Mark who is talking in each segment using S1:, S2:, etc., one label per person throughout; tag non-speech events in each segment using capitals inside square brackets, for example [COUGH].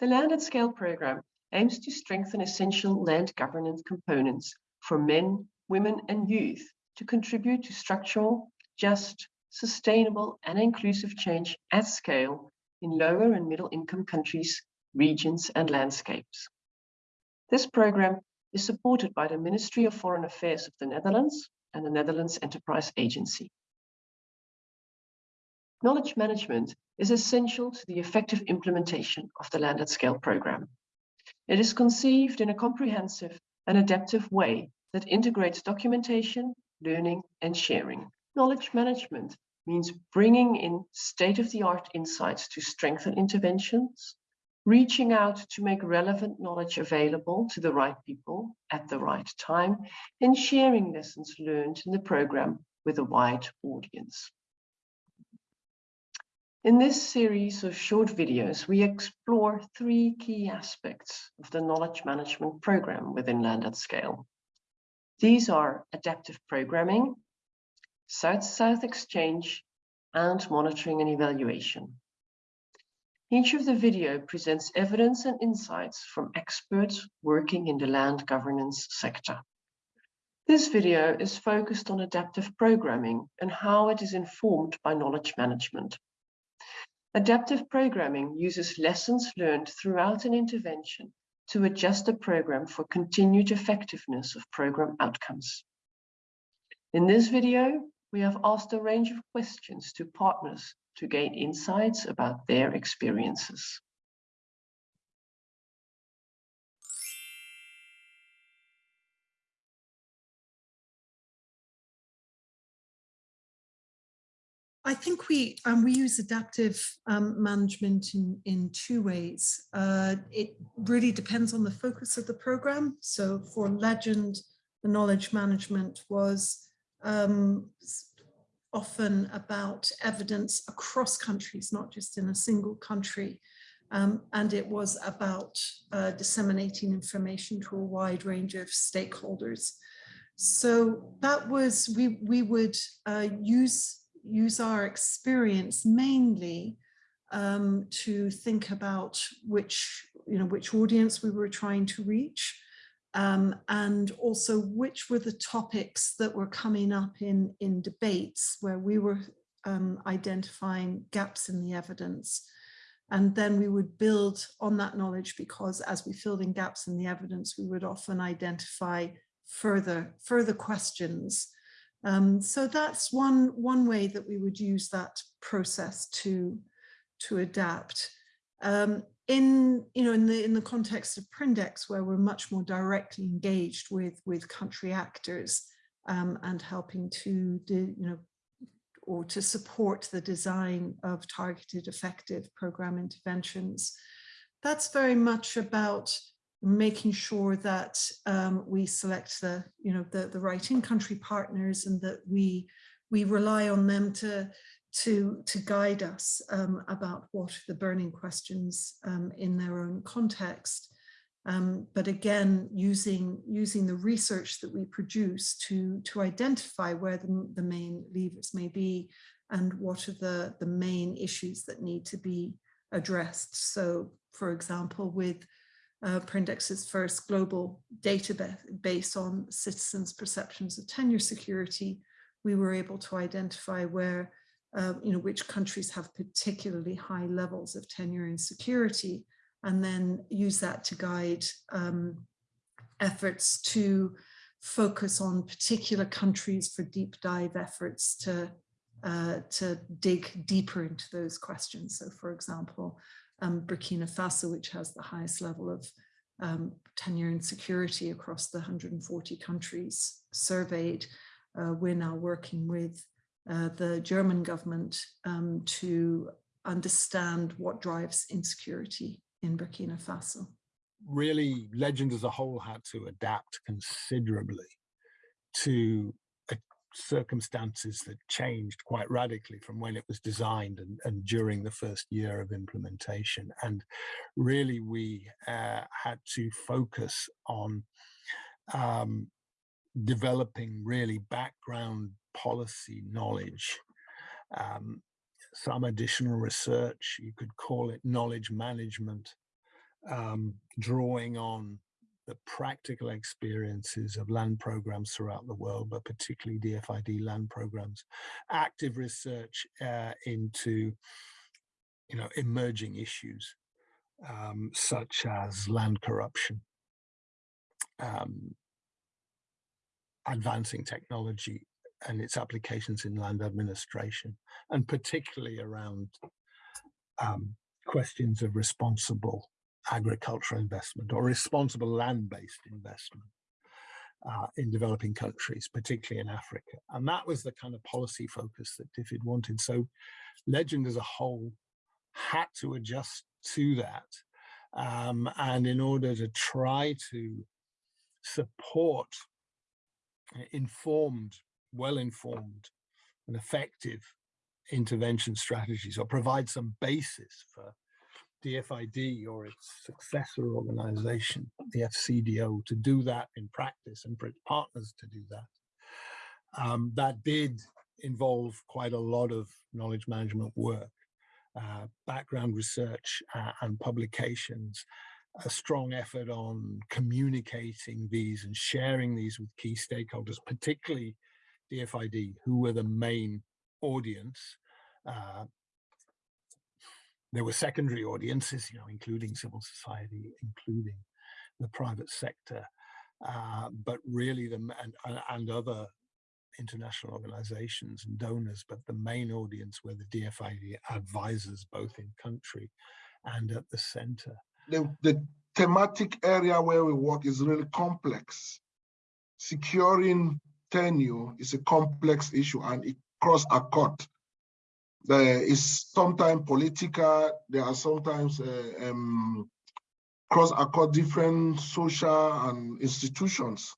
S1: The Land at Scale program aims to strengthen essential land governance components for men, women and youth to contribute to structural, just, sustainable and inclusive change at scale in lower and middle income countries, regions and landscapes. This program is supported by the Ministry of Foreign Affairs of the Netherlands and the Netherlands Enterprise Agency. Knowledge management is essential to the effective implementation of the Land at Scale program. It is conceived in a comprehensive and adaptive way that integrates documentation, learning and sharing. Knowledge management means bringing in state-of-the-art insights to strengthen interventions, reaching out to make relevant knowledge available to the right people at the right time, and sharing lessons learned in the program with a wide audience. In this series of short videos, we explore three key aspects of the knowledge management program within Land at Scale. These are adaptive programming, South-South exchange, and monitoring and evaluation. Each of the video presents evidence and insights from experts working in the land governance sector. This video is focused on adaptive programming and how it is informed by knowledge management. Adaptive programming uses lessons learned throughout an intervention to adjust the program for continued effectiveness of program outcomes. In this video, we have asked a range of questions to partners to gain insights about their experiences.
S2: I think we um, we use adaptive um, management in in two ways. Uh, it really depends on the focus of the program. So for Legend, the knowledge management was um, often about evidence across countries, not just in a single country. Um, and it was about uh, disseminating information to a wide range of stakeholders. So that was, we, we would uh, use use our experience mainly um, to think about which, you know, which audience we were trying to reach um, and also which were the topics that were coming up in, in debates where we were um, identifying gaps in the evidence. And then we would build on that knowledge because as we filled in gaps in the evidence, we would often identify further, further questions um, so that's one, one way that we would use that process to, to adapt. Um, in, you know, in, the, in the context of Prindex, where we're much more directly engaged with, with country actors um, and helping to, you know, or to support the design of targeted effective program interventions. That's very much about making sure that um, we select the, you know, the, the right in-country partners and that we, we rely on them to, to, to guide us um, about what the burning questions um, in their own context. Um, but again, using, using the research that we produce to, to identify where the, the main levers may be and what are the, the main issues that need to be addressed. So for example, with uh, Prindex's first global database based on citizens' perceptions of tenure security, we were able to identify where, uh, you know, which countries have particularly high levels of tenure insecurity, and then use that to guide um, efforts to focus on particular countries for deep dive efforts to uh, to dig deeper into those questions. So for example, um, Burkina Faso, which has the highest level of um, tenure and security across the 140 countries surveyed. Uh, we're now working with uh, the German government um, to understand what drives insecurity in Burkina Faso.
S3: Really, Legend as a whole had to adapt considerably to circumstances that changed quite radically from when it was designed and, and during the first year of implementation. And really, we uh, had to focus on um, developing really background policy knowledge, um, some additional research, you could call it knowledge management, um, drawing on the practical experiences of land programs throughout the world, but particularly DFID land programs, active research uh, into you know emerging issues um, such as land corruption, um, advancing technology and its applications in land administration, and particularly around um, questions of responsible agricultural investment or responsible land-based investment uh, in developing countries, particularly in Africa. And that was the kind of policy focus that DFID wanted. So Legend as a whole had to adjust to that. Um, and in order to try to support informed, well-informed and effective intervention strategies or provide some basis for DFID or its successor organization, the FCDO, to do that in practice and for its partners to do that. Um, that did involve quite a lot of knowledge management work, uh, background research uh, and publications, a strong effort on communicating these and sharing these with key stakeholders, particularly DFID, who were the main audience. Uh, there were secondary audiences, you know, including civil society, including the private sector, uh, but really the and, and other international organizations and donors, but the main audience were the DFID advisors, both in country and at the center
S4: the, the thematic area where we work is really complex. Securing tenure is a complex issue and it cross a court. There is sometimes political, there are sometimes uh, um, cross across different social and institutions.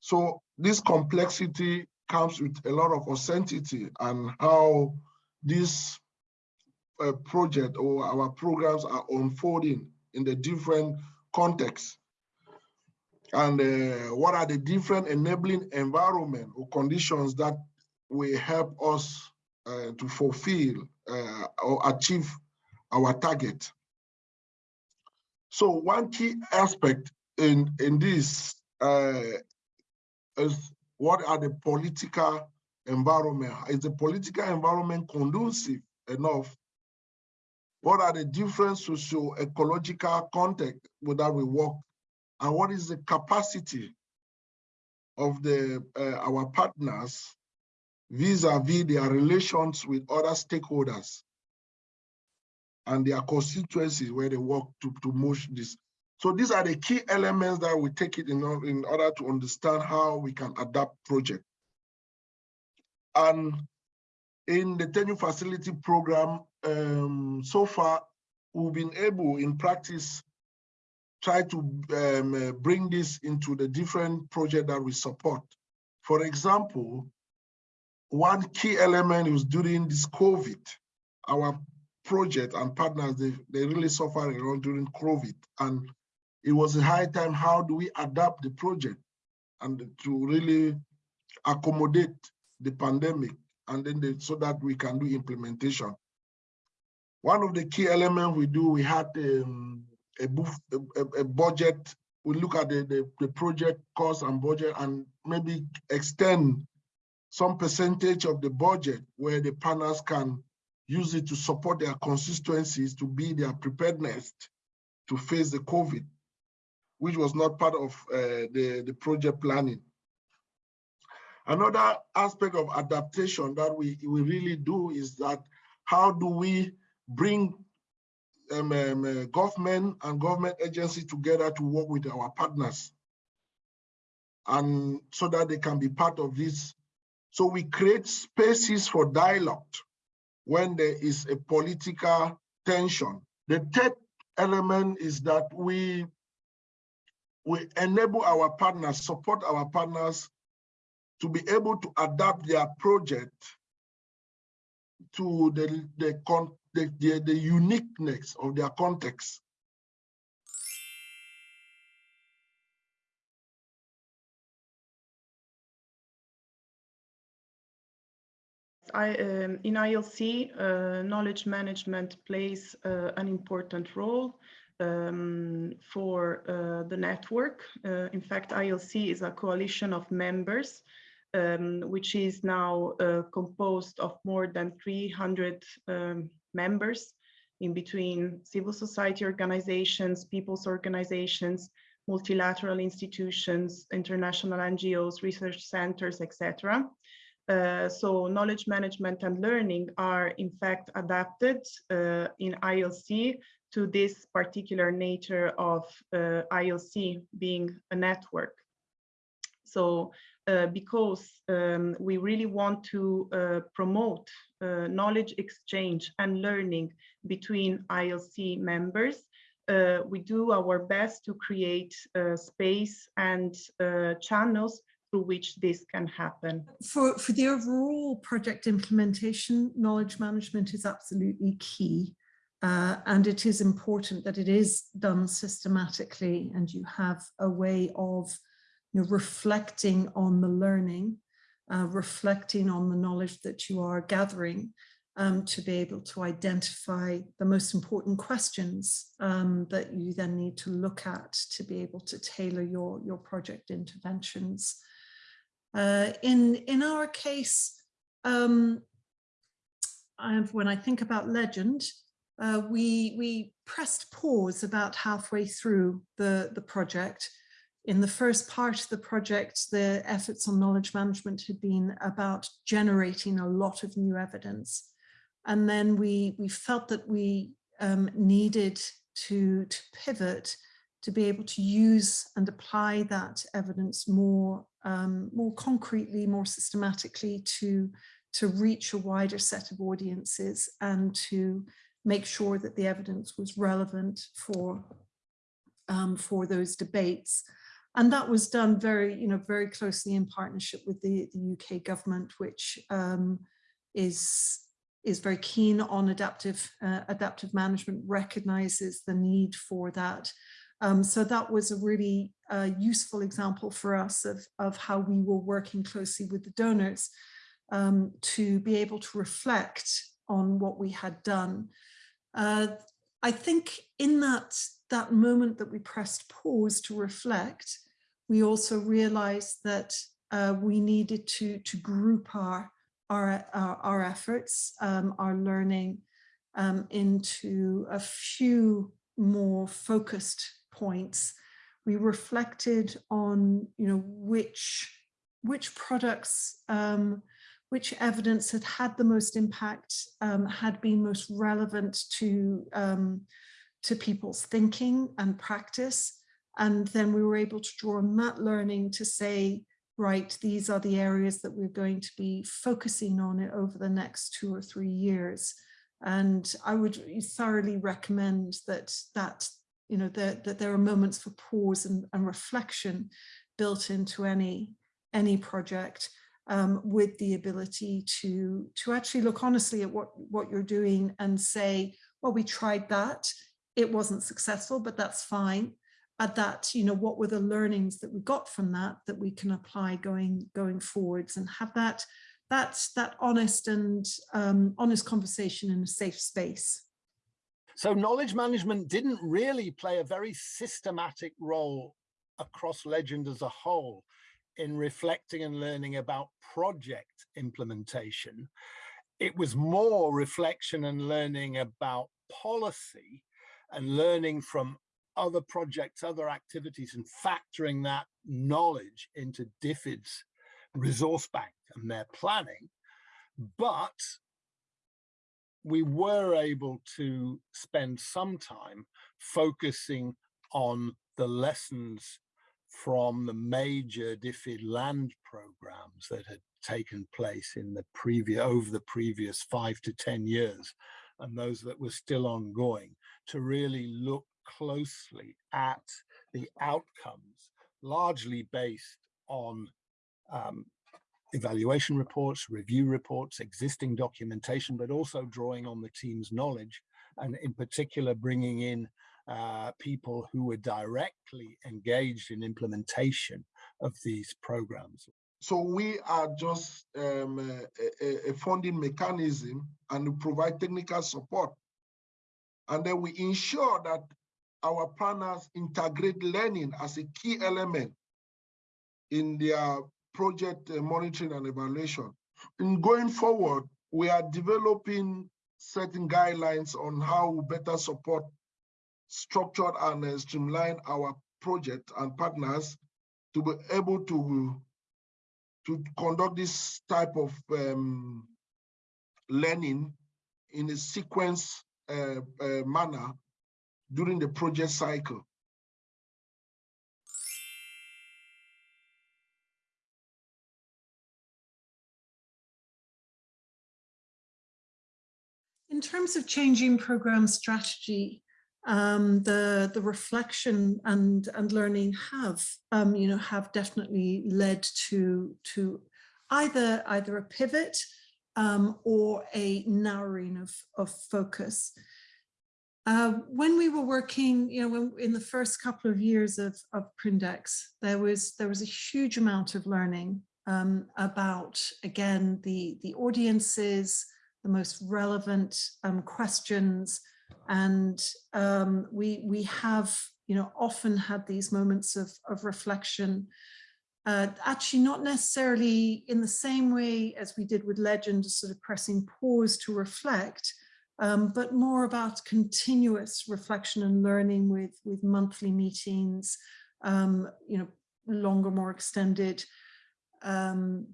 S4: So this complexity comes with a lot of authenticity and how this uh, project or our programs are unfolding in the different contexts and uh, what are the different enabling environment or conditions that will help us uh, to fulfill uh, or achieve our target. So one key aspect in, in this uh, is what are the political environment? Is the political environment conducive enough what are the different socio-ecological context with that we work? And what is the capacity of the uh, our partners vis-a-vis -vis their relations with other stakeholders and their constituencies where they work to, to move this. So these are the key elements that we take it in, in order to understand how we can adapt project. And in the tenure facility program, um, so far, we've been able in practice try to um, bring this into the different project that we support. For example, one key element is during this COVID, our project and partners, they, they really suffered a lot during COVID. And it was a high time, how do we adapt the project and to really accommodate the pandemic and then so that we can do implementation. One of the key elements we do, we had um, a, a, a, budget. We look at the, the, the project cost and budget and maybe extend some percentage of the budget where the partners can use it to support their constituencies to be their preparedness to face the COVID, which was not part of uh, the, the project planning. Another aspect of adaptation that we, we really do is that how do we bring um, um, uh, government and government agencies together to work with our partners and so that they can be part of this. So we create spaces for dialogue when there is a political tension. The third element is that we we enable our partners, support our partners to be able to adapt their project to the, the, the, the, the uniqueness of their context.
S5: I, um, in ILC, uh, knowledge management plays uh, an important role. um, for uh, the network. Uh, in fact, ILC is a coalition of members, um, which is now uh, composed of more than 300 um, members in between civil society organizations, people's organizations, multilateral institutions, international NGOs, research centers, etc. Uh, so knowledge management and learning are in fact adapted uh, in ILC to this particular nature of uh, ILC being a network. So uh, because um, we really want to uh, promote knowledge exchange and learning between ILC members, we do our best to create space and channels through which this can happen.
S2: For, for the overall project implementation, knowledge management is absolutely key. Uh, and it is important that it is done systematically and you have a way of you know, reflecting on the learning, uh, reflecting on the knowledge that you are gathering um, to be able to identify the most important questions um, that you then need to look at to be able to tailor your, your project interventions. Uh, in, in our case, um, when I think about legend, uh, we, we pressed pause about halfway through the, the project. In the first part of the project, the efforts on knowledge management had been about generating a lot of new evidence. And then we, we felt that we um, needed to, to pivot to be able to use and apply that evidence more, um, more concretely, more systematically to, to reach a wider set of audiences and to make sure that the evidence was relevant for, um, for those debates. And that was done very, you know, very closely in partnership with the, the UK government, which um, is, is very keen on adaptive, uh, adaptive management, recognizes the need for that. Um, so that was a really uh, useful example for us of, of how we were working closely with the donors um, to be able to reflect on what we had done. Uh, I think in that, that moment that we pressed pause to reflect, we also realized that uh, we needed to, to group our, our, our, our efforts, um, our learning um, into a few more focused points. We reflected on, you know, which, which products um, which evidence had had the most impact, um, had been most relevant to, um, to people's thinking and practice. And then we were able to draw on that learning to say, right, these are the areas that we're going to be focusing on it over the next two or three years. And I would thoroughly recommend that that you know that, that there are moments for pause and, and reflection built into any any project um, with the ability to, to actually look honestly at what, what you're doing and say, well, we tried that, it wasn't successful, but that's fine. At that, you know, what were the learnings that we got from that that we can apply going going forwards and have that that that honest and um, honest conversation in a safe space.
S3: So knowledge management didn't really play a very systematic role across legend as a whole in reflecting and learning about project implementation. It was more reflection and learning about policy and learning from other projects, other activities, and factoring that knowledge into DFID's resource bank and their planning. But we were able to spend some time focusing on the lessons from the major DFID land programs that had taken place in the previous over the previous five to 10 years and those that were still ongoing to really look closely at the outcomes largely based on um, evaluation reports, review reports, existing documentation, but also drawing on the team's knowledge and in particular bringing in uh, people who were directly engaged in implementation of these programs.
S4: So we are just um, a, a, funding mechanism and we provide technical support. And then we ensure that our partners integrate learning as a key element in their project uh, monitoring and evaluation. In going forward, we are developing certain guidelines on how we better support structured and uh, streamline our project and partners to be able to to conduct this type of um, learning in a sequence uh, uh, manner during the project cycle.
S2: In terms of changing program strategy, um, the the reflection and and learning have um, you know have definitely led to to either either a pivot um, or a narrowing of of focus. Uh, when we were working, you know, when, in the first couple of years of, of Prindex, there was there was a huge amount of learning um, about again the the audiences, the most relevant um, questions, and um, we we have you know often had these moments of of reflection. Uh, actually, not necessarily in the same way as we did with Legend, sort of pressing pause to reflect, um, but more about continuous reflection and learning with, with monthly meetings, um, you know, longer, more extended, um,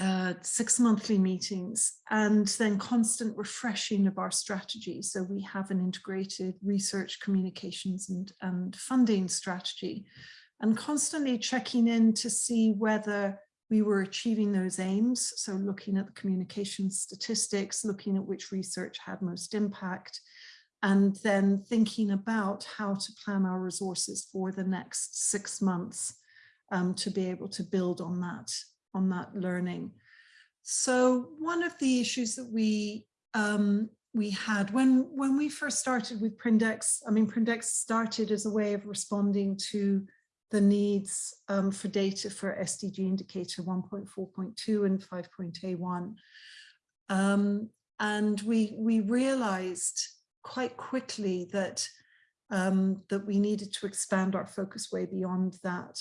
S2: uh, six monthly meetings, and then constant refreshing of our strategy. So we have an integrated research, communications and, and funding strategy, and constantly checking in to see whether we were achieving those aims. So looking at the communication statistics, looking at which research had most impact, and then thinking about how to plan our resources for the next six months um, to be able to build on that, on that learning. So one of the issues that we um, we had when when we first started with Prindex, I mean, Prindex started as a way of responding to the needs um, for data for SDG indicator 1.4.2 and 5.A1. Um, and we, we realized quite quickly that, um, that we needed to expand our focus way beyond that,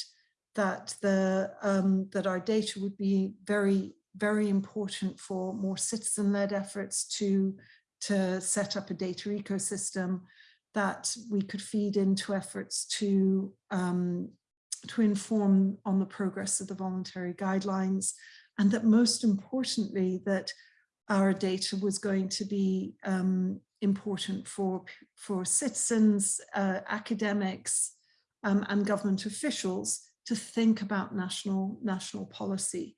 S2: that, the, um, that our data would be very, very important for more citizen-led efforts to, to set up a data ecosystem that we could feed into efforts to um, to inform on the progress of the voluntary guidelines and that most importantly that our data was going to be um, important for for citizens, uh, academics um, and government officials to think about national national policy.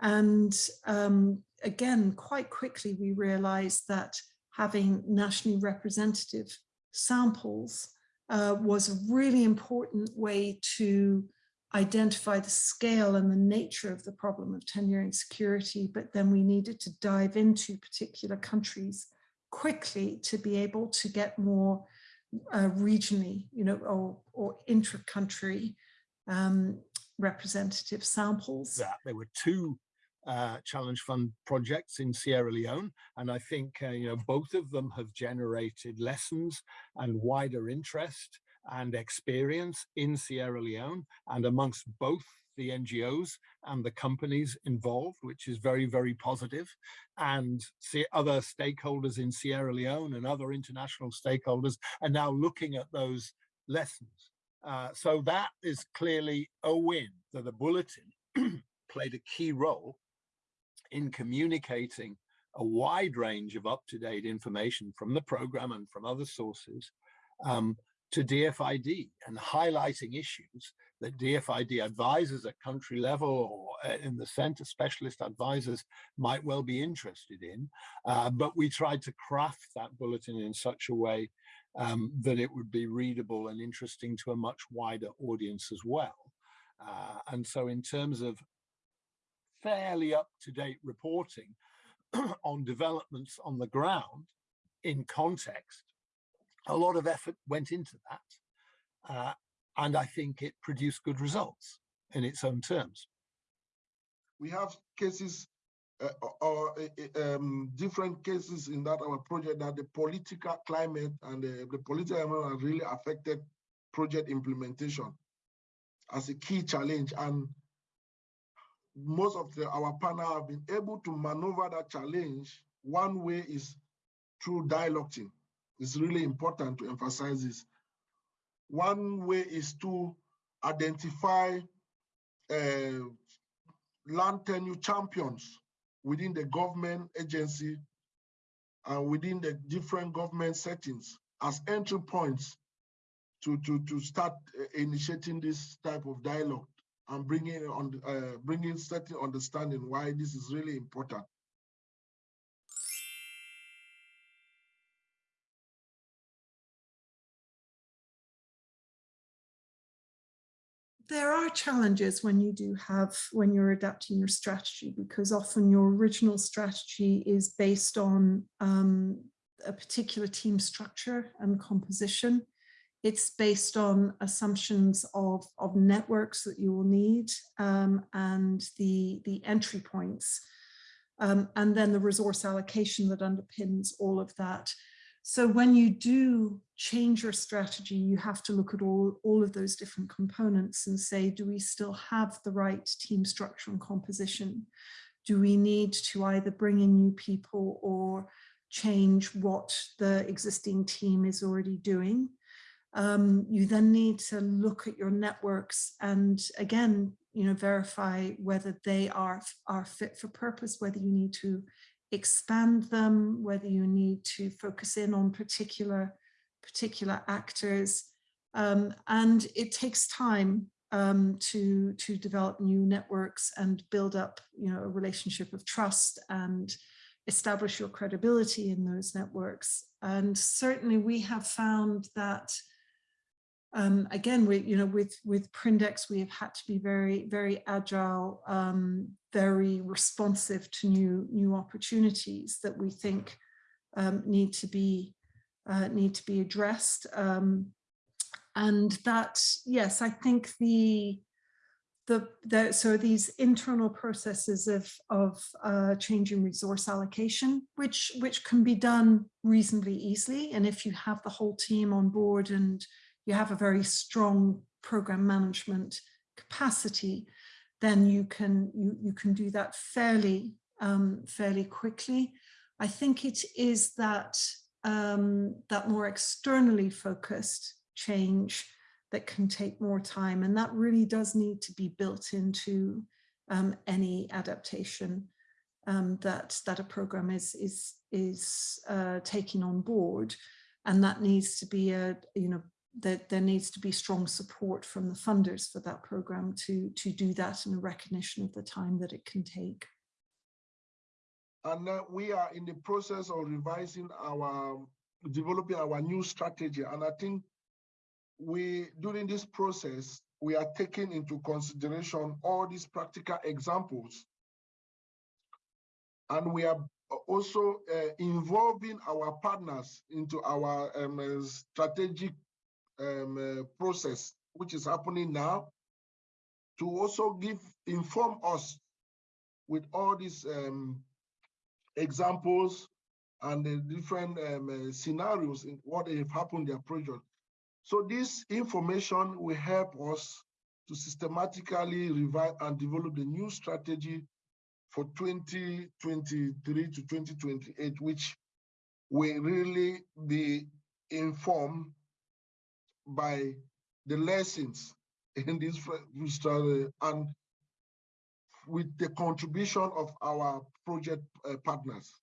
S2: And um, again, quite quickly, we realized that having nationally representative samples uh, was a really important way to identify the scale and the nature of the problem of tenure insecurity, but then we needed to dive into particular countries quickly to be able to get more uh, regionally, you know, or, or intra-country um, representative samples.
S3: That there were two uh, Challenge Fund projects in Sierra Leone. And I think, uh, you know, both of them have generated lessons and wider interest and experience in Sierra Leone and amongst both the NGOs and the companies involved, which is very, very positive, and see other stakeholders in Sierra Leone and other international stakeholders are now looking at those lessons. Uh, so that is clearly a win. So the bulletin [CLEARS THROAT] played a key role in communicating a wide range of up-to-date information from the program and from other sources um, to DFID and highlighting issues that DFID advisors at country level or uh, in the center specialist advisors might well be interested in. Uh, but we tried to craft that bulletin in such a way um, that it would be readable and interesting to a much wider audience as well. Uh, and so in terms of fairly up-to-date reporting [CLEARS THROAT] on developments on the ground in context. A lot of effort went into that. Uh, and I think it produced good results in its own terms.
S4: We have cases uh, or uh, um, different cases in that our project that the political climate and the, the political environment really affected project implementation as a key challenge. And most of the, our panel have been able to maneuver that challenge. One way is through dialoguing. It's really important to emphasize this. One way is to identify uh, land tenure champions within the government agency and within the different government settings as entry points to, to, to start uh, initiating this type of dialogue and bringing on uh, bringing certain understanding why this is really important.
S2: There are challenges when you do have when you're adapting your strategy because often your original strategy is based on um, a particular team structure and composition. It's based on assumptions of, of networks that you will need um, and the, the entry points. Um, and then the resource allocation that underpins all of that. So when you do change your strategy, you have to look at all, all of those different components and say, do we still have the right team structure and composition? Do we need to either bring in new people or change what the existing team is already doing? Um, you then need to look at your networks and again, you know, verify whether they are, are fit for purpose, whether you need to expand them, whether you need to focus in on particular, particular actors. Um, and it takes time um, to, to develop new networks and build up you know, a relationship of trust and establish your credibility in those networks. And certainly we have found that um, again, we, you know, with with Prindex, we have had to be very, very agile, um, very responsive to new new opportunities that we think um, need to be uh, need to be addressed. Um, and that, yes, I think the the, the so these internal processes of of uh, changing resource allocation, which which can be done reasonably easily, and if you have the whole team on board and you have a very strong program management capacity, then you can you, you can do that fairly um, fairly quickly. I think it is that um, that more externally focused change that can take more time and that really does need to be built into um, any adaptation um, that that a program is is is uh, taking on board and that needs to be a you know that there needs to be strong support from the funders for that program to, to do that and a recognition of the time that it can take.
S4: And we are in the process of revising our, developing our new strategy. And I think we, during this process, we are taking into consideration all these practical examples. And we are also uh, involving our partners into our um, strategic um, uh, process which is happening now to also give inform us with all these um, examples and the different um, uh, scenarios in what have happened in their project. So this information will help us to systematically revise and develop the new strategy for 2023 to 2028, which will really be informed by the lessons [LAUGHS] in this study and with the contribution of our project uh, partners.